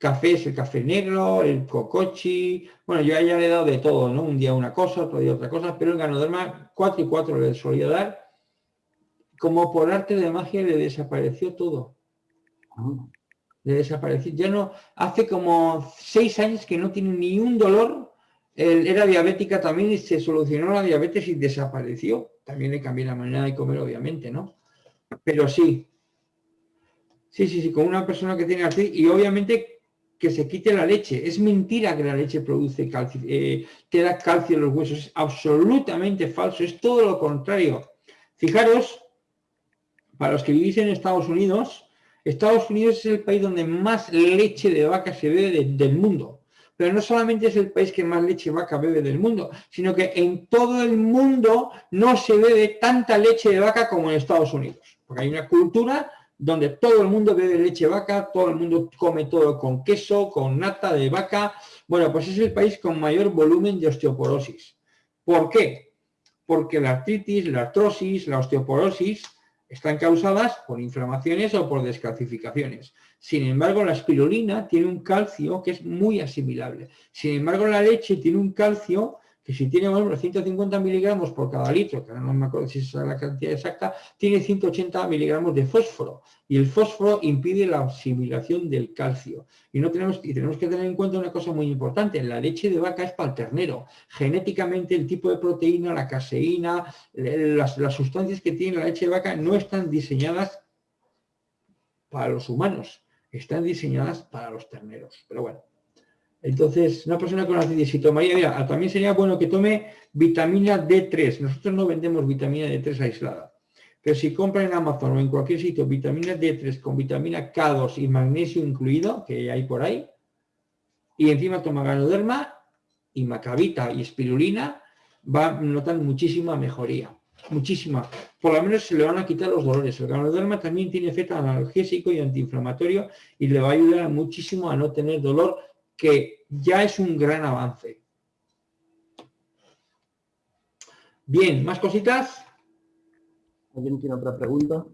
cafés, el café negro, el cocochi, bueno, yo a ella le he dado de todo, ¿no? Un día una cosa, otro día otra cosa, pero el ganoderma 4 y 4 le solía dar, como por arte de magia le desapareció todo. Le desapareció, ya no, hace como 6 años que no tiene ni un dolor era diabética también y se solucionó la diabetes y desapareció. También le cambié la manera de comer, obviamente, ¿no? Pero sí. Sí, sí, sí, con una persona que tiene así y obviamente que se quite la leche. Es mentira que la leche produce calcio, eh, que da calcio en los huesos. Es absolutamente falso. Es todo lo contrario. Fijaros, para los que vivís en Estados Unidos, Estados Unidos es el país donde más leche de vaca se bebe del mundo. Pero no solamente es el país que más leche vaca bebe del mundo, sino que en todo el mundo no se bebe tanta leche de vaca como en Estados Unidos. Porque hay una cultura donde todo el mundo bebe leche vaca, todo el mundo come todo con queso, con nata de vaca. Bueno, pues es el país con mayor volumen de osteoporosis. ¿Por qué? Porque la artritis, la artrosis, la osteoporosis están causadas por inflamaciones o por descalcificaciones. Sin embargo, la espirulina tiene un calcio que es muy asimilable. Sin embargo, la leche tiene un calcio que si tiene, por 150 miligramos por cada litro, que no me acuerdo si es la cantidad exacta, tiene 180 miligramos de fósforo. Y el fósforo impide la asimilación del calcio. Y, no tenemos, y tenemos que tener en cuenta una cosa muy importante. La leche de vaca es para el ternero. Genéticamente el tipo de proteína, la caseína, las, las sustancias que tiene la leche de vaca no están diseñadas para los humanos. Están diseñadas para los terneros. Pero bueno. Entonces, una persona con artritis, si tomaría, mira, también sería bueno que tome vitamina D3. Nosotros no vendemos vitamina D3 aislada. Pero si compra en Amazon o en cualquier sitio vitamina D3 con vitamina K2 y magnesio incluido, que hay por ahí, y encima toma ganoderma y macabita y espirulina, va a notar muchísima mejoría. Muchísima. Por lo menos se le van a quitar los dolores. El ganoderma también tiene efecto analgésico y antiinflamatorio y le va a ayudar muchísimo a no tener dolor que ya es un gran avance. Bien, ¿más cositas? ¿Alguien tiene otra pregunta?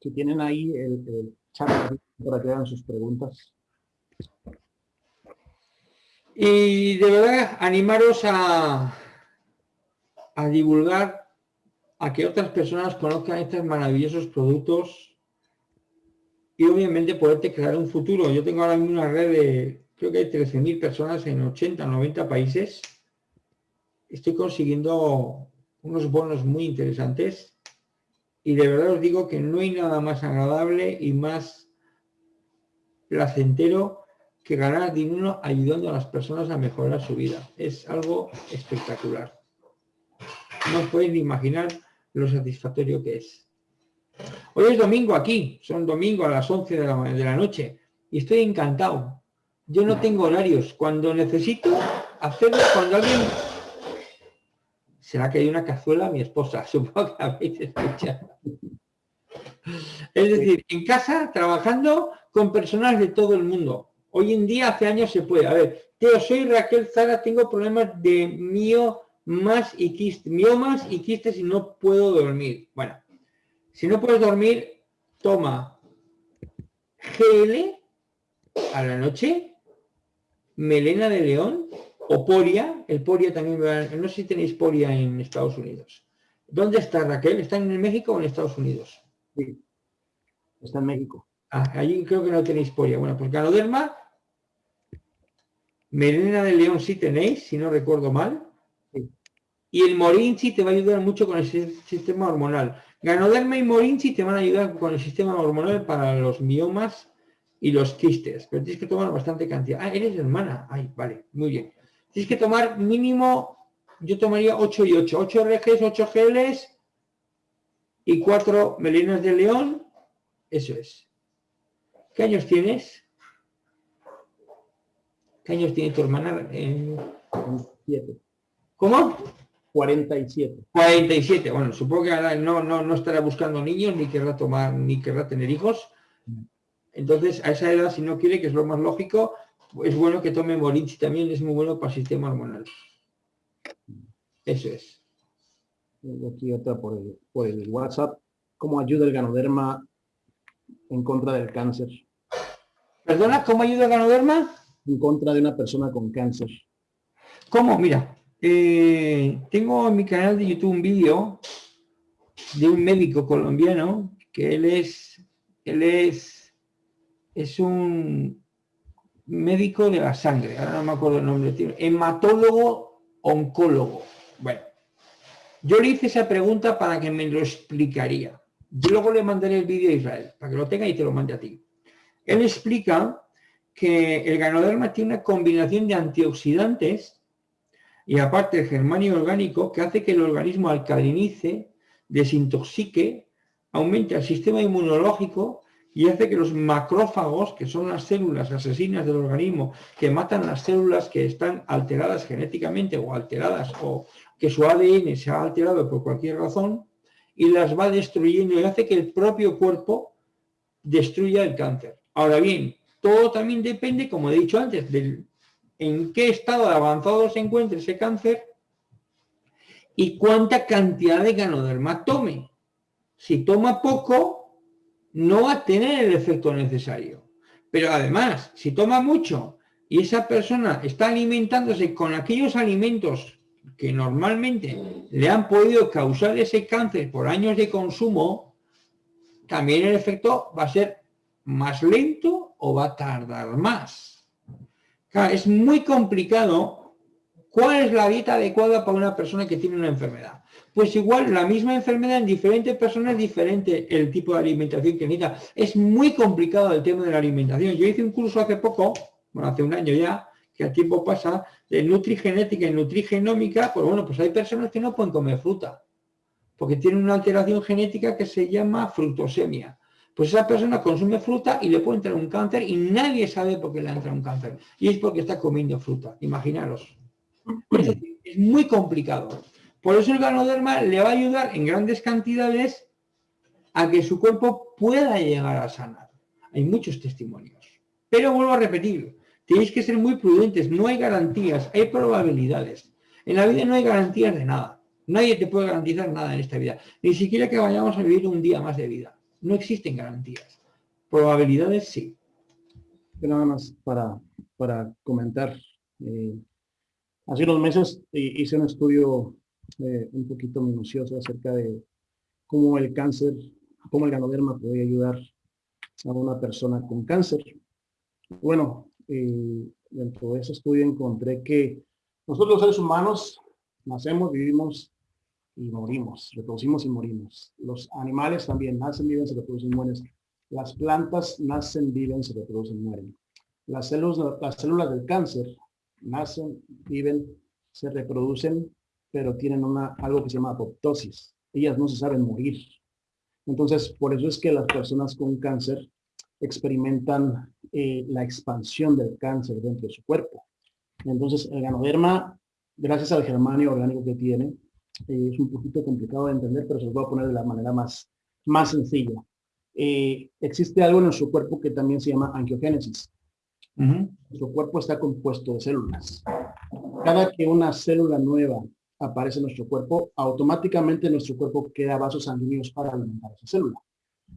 Si tienen ahí el, chat para que hagan sus preguntas. Y de verdad, animaros a, a divulgar a que otras personas conozcan estos maravillosos productos y obviamente poderte crear un futuro. Yo tengo ahora mismo una red de, creo que hay 13.000 personas en 80, 90 países. Estoy consiguiendo unos bonos muy interesantes y de verdad os digo que no hay nada más agradable y más placentero que ganar dinero ayudando a las personas a mejorar su vida. Es algo espectacular. No os podéis ni imaginar lo satisfactorio que es. Hoy es domingo aquí, son domingo a las 11 de la, de la noche y estoy encantado. Yo no tengo horarios. Cuando necesito hacerlo, cuando alguien... Será que hay una cazuela mi esposa, supongo que habéis escuchado. Es decir, en casa, trabajando con personas de todo el mundo. Hoy en día, hace años se puede. A ver, yo soy Raquel Zara, tengo problemas de mío más y quistes, miomas y quistes y no puedo dormir. Bueno, si no puedes dormir, toma GL a la noche, melena de león o poria. El poria también, no sé si tenéis poria en Estados Unidos. ¿Dónde está Raquel? ¿Está en México o en Estados Unidos? Sí, está en México. Ah, allí creo que no tenéis poria. Bueno, pues ganoderma, melena de león sí tenéis, si no recuerdo mal. Y el Morinchi te va a ayudar mucho con el sistema hormonal. Ganoderma y Morinchi te van a ayudar con el sistema hormonal para los miomas y los quistes. Pero tienes que tomar bastante cantidad. Ah, eres hermana. Ay, vale, muy bien. Tienes que tomar mínimo, yo tomaría 8 y 8. 8 RGs, 8 GLs y cuatro melinas de león, eso es. ¿Qué años tienes? ¿Qué años tiene tu hermana? Eh, ¿Cómo? 47. 47. Bueno, supongo que ahora no, no, no estará buscando niños, ni querrá tomar, ni querrá tener hijos. Entonces, a esa edad, si no quiere, que es lo más lógico, es bueno que tome Morinchi también, es muy bueno para el sistema hormonal. Eso es. Aquí otra por el, por el WhatsApp. ¿Cómo ayuda el ganoderma en contra del cáncer? ¿Perdona? ¿Cómo ayuda el ganoderma? En contra de una persona con cáncer. ¿Cómo? Mira, eh, tengo en mi canal de YouTube un vídeo de un médico colombiano que él es, él es, es un médico de la sangre, ahora no me acuerdo el nombre, hematólogo oncólogo. Bueno, yo le hice esa pregunta para que me lo explicaría. Yo luego le mandaré el vídeo a Israel, para que lo tenga y te lo mande a ti. Él explica que el ganoderma tiene una combinación de antioxidantes y aparte el germanio orgánico que hace que el organismo alcalinice, desintoxique, aumente el sistema inmunológico y hace que los macrófagos, que son las células asesinas del organismo, que matan las células que están alteradas genéticamente o alteradas o que su ADN se ha alterado por cualquier razón, y las va destruyendo y hace que el propio cuerpo destruya el cáncer. Ahora bien, todo también depende, como he dicho antes, del en qué estado de avanzado se encuentra ese cáncer y cuánta cantidad de ganoderma tome. Si toma poco, no va a tener el efecto necesario. Pero además, si toma mucho y esa persona está alimentándose con aquellos alimentos que normalmente le han podido causar ese cáncer por años de consumo, también el efecto va a ser más lento o va a tardar más es muy complicado cuál es la dieta adecuada para una persona que tiene una enfermedad. Pues igual la misma enfermedad en diferentes personas es diferente el tipo de alimentación que necesita. Es muy complicado el tema de la alimentación. Yo hice un curso hace poco, bueno, hace un año ya, que a tiempo pasa, de nutrigenética y nutrigenómica, pues bueno, pues hay personas que no pueden comer fruta, porque tienen una alteración genética que se llama fructosemia pues esa persona consume fruta y le puede entrar un cáncer y nadie sabe por qué le entra un cáncer. Y es porque está comiendo fruta, imaginaros. Es, muy complicado. Por eso el ganoderma le va a ayudar en grandes cantidades a que su cuerpo pueda llegar a sanar. Hay muchos testimonios. Pero vuelvo a repetir, tenéis que ser muy prudentes, no hay garantías, hay probabilidades. En la vida no hay garantías de nada. Nadie te puede garantizar nada en esta vida. Ni siquiera que vayamos a vivir un día más de vida. No existen garantías. Probabilidades sí. Nada más para, para comentar. Eh, hace unos meses eh, hice un estudio eh, un poquito minucioso acerca de cómo el cáncer, cómo el ganoderma puede ayudar a una persona con cáncer. Bueno, dentro de ese estudio encontré que nosotros los seres humanos nacemos, vivimos y morimos, reproducimos y morimos. Los animales también nacen, viven, se reproducen, mueren. Las plantas nacen, viven, se reproducen, mueren. Las células, las células del cáncer nacen, viven, se reproducen, pero tienen una, algo que se llama apoptosis. Ellas no se saben morir. Entonces, por eso es que las personas con cáncer experimentan eh, la expansión del cáncer dentro de su cuerpo. Entonces, el ganoderma, gracias al germanio orgánico que tiene, eh, es un poquito complicado de entender, pero se lo voy a poner de la manera más, más sencilla. Eh, existe algo en nuestro cuerpo que también se llama angiogénesis. Nuestro cuerpo está compuesto de células. Cada que una célula nueva aparece en nuestro cuerpo, automáticamente nuestro cuerpo crea vasos sanguíneos para alimentar esa célula.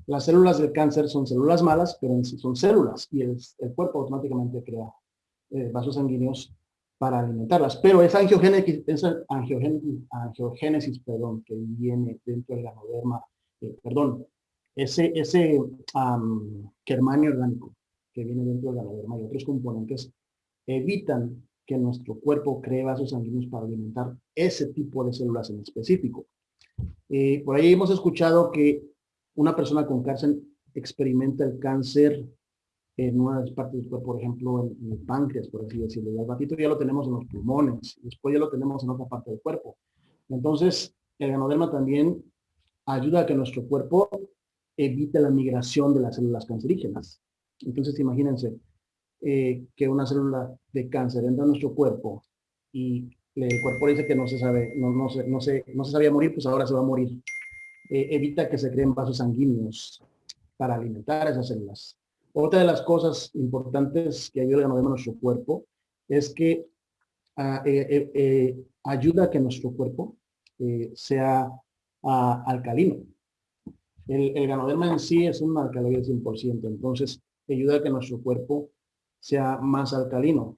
Las células del cáncer son células malas, pero en sí son células y el, cuerpo automáticamente crea eh, vasos sanguíneos para alimentarlas. Pero esa angiogénesis, esa angiogénesis, perdón, que viene dentro del ganoderma, eh, perdón, ese, ese germanio orgánico que viene dentro del ganoderma y otros componentes evitan que nuestro cuerpo cree vasos sanguíneos para alimentar ese tipo de células en específico. Eh, por ahí hemos escuchado que una persona con cáncer experimenta el cáncer en una de las partes cuerpo, por ejemplo, en, el páncreas, por así decirlo. Y al ratito ya lo tenemos en los pulmones, después ya lo tenemos en otra parte del cuerpo. Entonces, el ganoderma también ayuda a que nuestro cuerpo evite la migración de las células cancerígenas. Entonces, imagínense eh, que una célula de cáncer entra a nuestro cuerpo y el cuerpo dice que no se sabe, no, no, se, no, se, no se sabía morir, pues ahora se va a morir. Eh, evita que se creen vasos sanguíneos para alimentar esas células. Otra de las cosas importantes que ayuda a nuestro cuerpo es que ah, eh, ayuda a que nuestro cuerpo sea ah, alcalino. El, el, ganoderma en sí es un alcaloide 100%, entonces ayuda a que nuestro cuerpo sea más alcalino.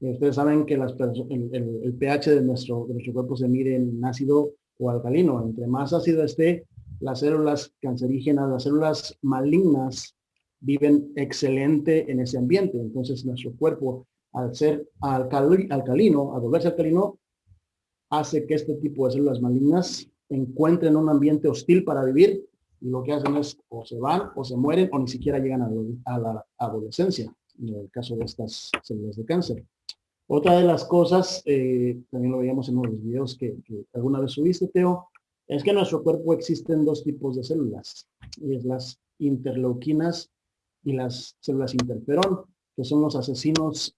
Ustedes saben que el, el, pH de nuestro cuerpo se mide en ácido o alcalino. Entre más ácido esté, las células cancerígenas, las células malignas viven excelente en ese ambiente. Entonces nuestro cuerpo, al ser alcalino, al volverse alcalino, hace que este tipo de células malignas encuentren un ambiente hostil para vivir y lo que hacen es o se van o se mueren o ni siquiera llegan a, la adolescencia, en el caso de estas células de cáncer. Otra de las cosas, eh, también lo veíamos en uno de los videos que, alguna vez subiste, Teo, es que en nuestro cuerpo existen dos tipos de células, es las interleuquinas y las células interferón, que son los asesinos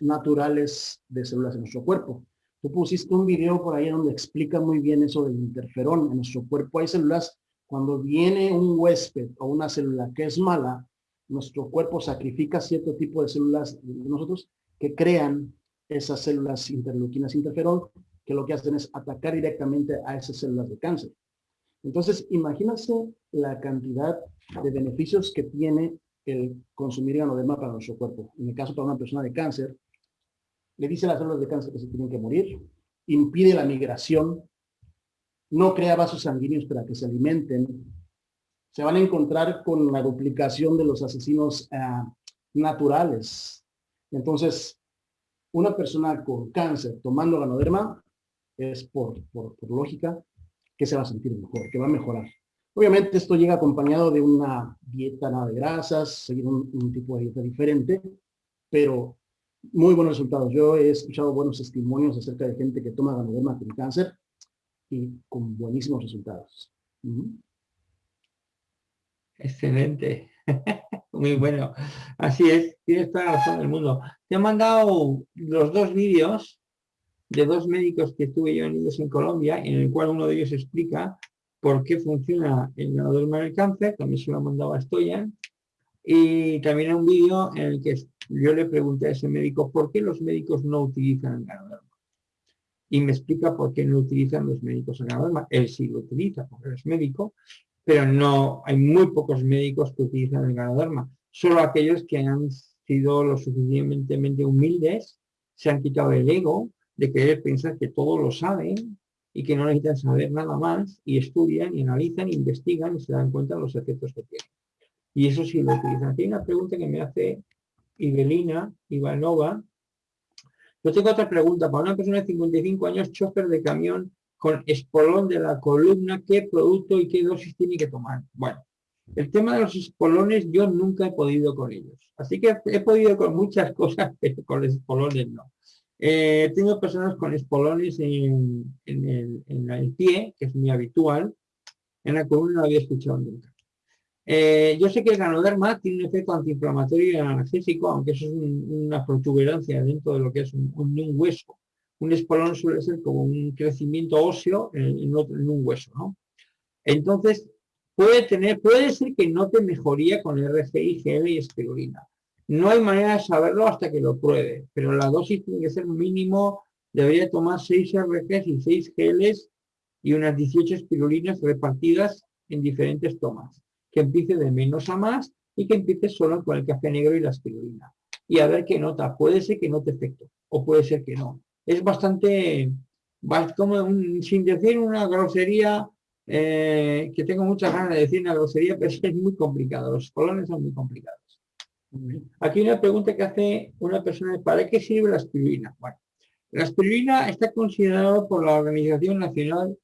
naturales de células en nuestro cuerpo. Tú pusiste un video por ahí donde explica muy bien eso del interferón. En nuestro cuerpo hay células cuando viene un huésped o una célula que es mala, nuestro cuerpo sacrifica cierto tipo de células de nosotros que crean esas células interleuquinas interferón, que lo que hacen es atacar directamente a esas células de cáncer. Entonces, imagínense la cantidad de beneficios que tiene el consumir ganoderma para nuestro cuerpo. En el caso para una persona de cáncer, le dice a las células de cáncer que se tienen que morir, impide la migración no crea vasos sanguíneos para que se alimenten, se van a encontrar con la duplicación de los asesinos ah, naturales. Entonces, una persona con cáncer tomando ganoderma es por, por, lógica que se va a sentir mejor, que va a mejorar. Obviamente esto llega acompañado de una dieta nada de grasas, seguir un, tipo de dieta diferente, pero muy buenos resultados. Yo he escuchado buenos testimonios acerca de gente que toma ganoderma con cáncer y con buenísimos resultados. Excelente. Muy bueno. Así es, tienes toda la razón del mundo. Te he mandado los dos vídeos de dos médicos que estuve yo en en Colombia, en el cual uno de ellos explica por qué funciona el ganador del cáncer, también se lo ha mandado a Stoyan, y también hay un vídeo en el que yo le pregunté a ese médico por qué los médicos no utilizan el ganador y me explica por qué no utilizan los médicos el ganoderma. Él sí lo utiliza porque es médico, pero no hay muy pocos médicos que utilizan el ganoderma. Solo aquellos que han sido lo suficientemente humildes, se han quitado el ego de querer pensar que todo lo saben y que no necesitan saber nada más y estudian y analizan, investigan y se dan cuenta de los efectos que tienen. Y eso sí lo utilizan. Aquí hay una pregunta que me hace Ibelina Ivanova, yo tengo otra pregunta. Para una persona de 55 años, chofer de camión con espolón de la columna, ¿qué producto y qué dosis tiene que tomar? Bueno, el tema de los espolones yo nunca he podido con ellos. Así que he podido con muchas cosas, pero con espolones no. Eh, tengo personas con espolones en, el, pie, que es muy habitual. En la columna no había escuchado nunca. Eh, yo sé que el ganoderma tiene un efecto antiinflamatorio y analgésico, aunque eso es una protuberancia dentro de lo que es un, hueso. Un espolón suele ser como un crecimiento óseo en, un hueso, ¿no? Entonces, puede tener, puede ser que no te mejoría con RGI, GL y espirulina. No hay manera de saberlo hasta que lo pruebe, pero la dosis tiene que ser mínimo, debería tomar 6 RGs y 6 GLs y unas 18 espirulinas repartidas en diferentes tomas que empiece de menos a más y que empiece solo con el café negro y la espirulina. Y a ver qué nota. Puede ser que note efecto o puede ser que no. Es bastante, como sin decir una grosería, eh, que tengo muchas ganas de decir una grosería, pero es muy complicado. Los colones son muy complicados. Aquí una pregunta que hace una persona, ¿para qué sirve la espirulina? Bueno, la espirulina está considerada por la Organización Nacional,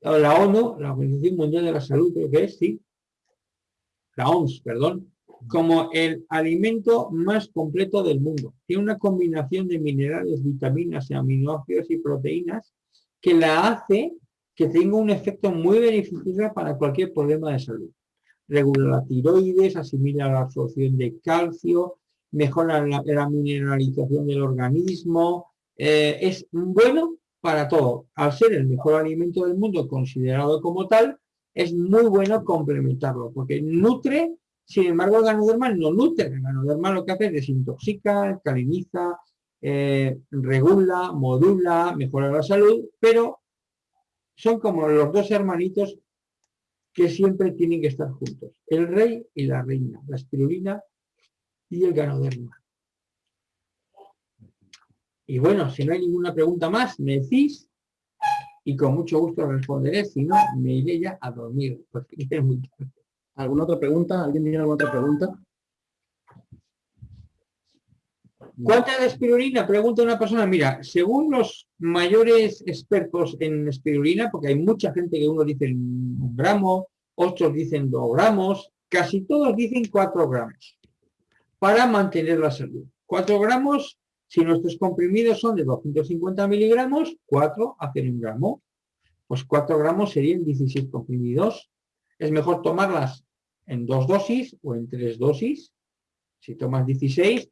la ONU, la Organización Mundial de la Salud, creo que es, sí, la OMS, perdón, como el alimento más completo del mundo. Tiene una combinación de minerales, vitaminas, aminoácidos y proteínas que la hace que tenga un efecto muy beneficioso para cualquier problema de salud. Regula la tiroides, asimila la absorción de calcio, mejora la, mineralización del organismo, eh, es bueno para todo. Al ser el mejor alimento del mundo considerado como tal, es muy bueno complementarlo, porque nutre, sin embargo el ganoderma no nutre, el ganoderma lo que hace es desintoxica, alcaliniza, eh, regula, modula, mejora la salud, pero son como los dos hermanitos que siempre tienen que estar juntos, el rey y la reina, la espirulina y el ganoderma. Y bueno, si no hay ninguna pregunta más, me decís y con mucho gusto responderé, si no, me iré ya a dormir, muy. ¿Alguna otra pregunta? ¿Alguien tiene alguna otra pregunta? ¿Cuánta espirulina? Pregunta una persona. Mira, según los mayores expertos en espirulina, porque hay mucha gente que uno dice un gramo, otros dicen dos gramos, casi todos dicen cuatro gramos para mantener la salud. Cuatro gramos, si nuestros comprimidos son de 250 miligramos, cuatro hacen un gramo. Pues cuatro gramos serían 16 comprimidos. Es mejor tomarlas en dos dosis o en tres dosis. Si tomas 16,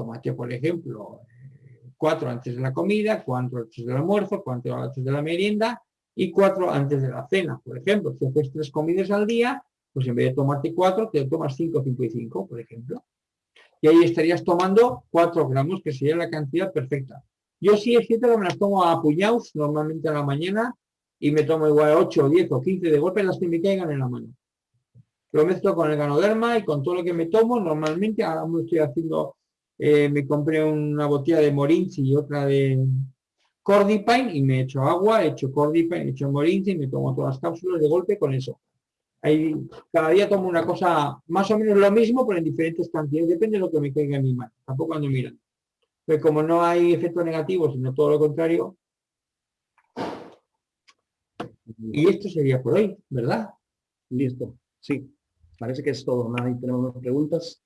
tómate, por ejemplo, cuatro antes de la comida, cuatro antes del almuerzo, cuatro antes de la merienda y cuatro antes de la cena. Por ejemplo, si haces tres comidas al día, pues en vez de tomarte cuatro, te tomas cinco, cinco y cinco, por ejemplo. Y ahí estarías tomando cuatro gramos, que sería la cantidad perfecta. Yo sí es cierto que me las tomo a puñados, normalmente a la mañana, y me tomo igual 8, 10 o 15 de golpe las que me caigan en la mano. Lo mezclo con el ganoderma y con todo lo que me tomo. Normalmente ahora me estoy haciendo eh, me compré una botella de Morinzi y otra de Cordipine y me echo agua, echo Cordipine, echo Morinzi y me tomo todas las cápsulas de golpe con eso. Ahí, cada día tomo una cosa más o menos lo mismo, pero en diferentes cantidades, depende de lo que me caiga en mi mano, tampoco cuando miran. Pero como no hay efectos negativos, sino todo lo contrario, y esto sería por hoy, ¿verdad? Listo, sí. Parece que es todo. Nada, tenemos más preguntas.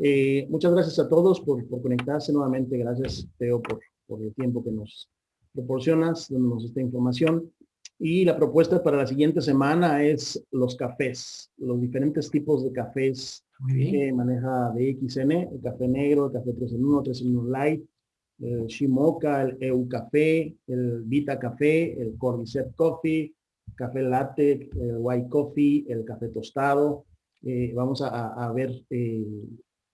Eh, muchas gracias a todos por, conectarse nuevamente. Gracias, Teo, por, por, el tiempo que nos proporcionas, dándonos esta información. Y la propuesta para la siguiente semana es los cafés, los diferentes tipos de cafés que maneja DXN, el café negro, el café 3 en 1, 3 en 1 light, el Shimoka, el EU café, el Vita café, el Cordyceps coffee, café latte, el white coffee, el café tostado. Eh, vamos a, a ver eh,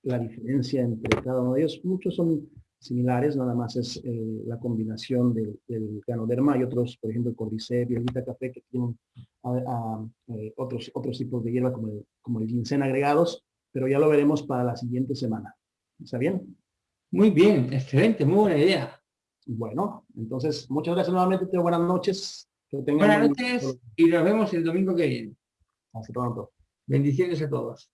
la diferencia entre cada uno de ellos. Muchos son similares, nada más es eh, la combinación del, del, ganoderma y otros, por ejemplo, el cordyceps y el vita café que tienen eh, otros, otros tipos de hierba como el, como el ginseng agregados, pero ya lo veremos para la siguiente semana. ¿Está bien? Muy bien, excelente, muy buena idea. Bueno, entonces, muchas gracias nuevamente, Teo. Buenas noches. buenas noches y nos vemos el domingo que viene. Hasta pronto. Bendiciones a todos.